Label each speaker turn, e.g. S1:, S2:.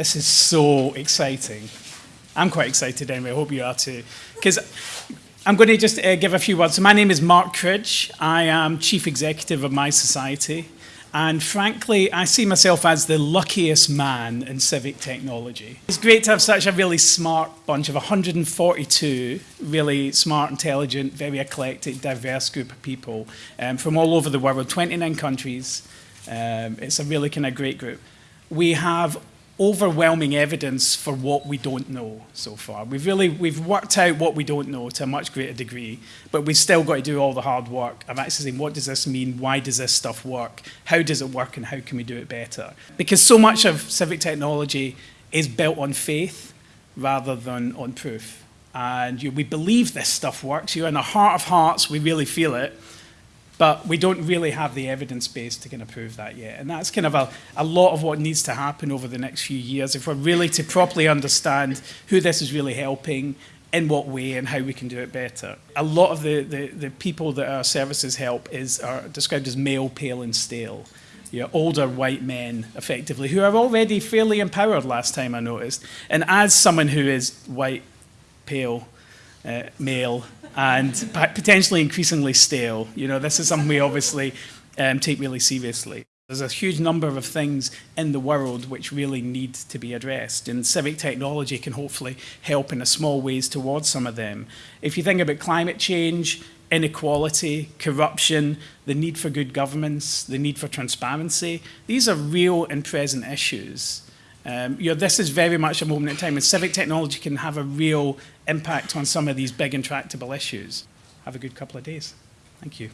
S1: This is so exciting. I'm quite excited anyway, I hope you are too. Because I'm going to just uh, give a few words. So my name is Mark Cridge. I am Chief Executive of mySociety. And frankly, I see myself as the luckiest man in civic technology. It's great to have such a really smart bunch of 142 really smart, intelligent, very eclectic, diverse group of people um, from all over the world, 29 countries. Um, it's a really kind of great group. We have overwhelming evidence for what we don't know so far. We've really we've worked out what we don't know to a much greater degree, but we've still got to do all the hard work of saying what does this mean, why does this stuff work, how does it work, and how can we do it better? Because so much of civic technology is built on faith rather than on proof. And you, we believe this stuff works. You, in the heart of hearts, we really feel it. But we don't really have the evidence base to kind of prove that yet. And that's kind of a, a lot of what needs to happen over the next few years if we're really to properly understand who this is really helping, in what way and how we can do it better. A lot of the, the, the people that our services help is, are described as male, pale and stale. You know, older white men, effectively, who are already fairly empowered last time I noticed. And as someone who is white, pale, uh, male, and potentially increasingly stale. You know, this is something we obviously um, take really seriously. There's a huge number of things in the world which really need to be addressed, and civic technology can hopefully help in a small ways towards some of them. If you think about climate change, inequality, corruption, the need for good governance, the need for transparency, these are real and present issues. Um, you know, this is very much a moment in time, and civic technology can have a real impact on some of these big intractable issues. Have a good couple of days. Thank you.